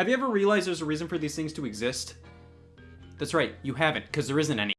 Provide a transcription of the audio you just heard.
Have you ever realized there's a reason for these things to exist? That's right, you haven't, because there isn't any.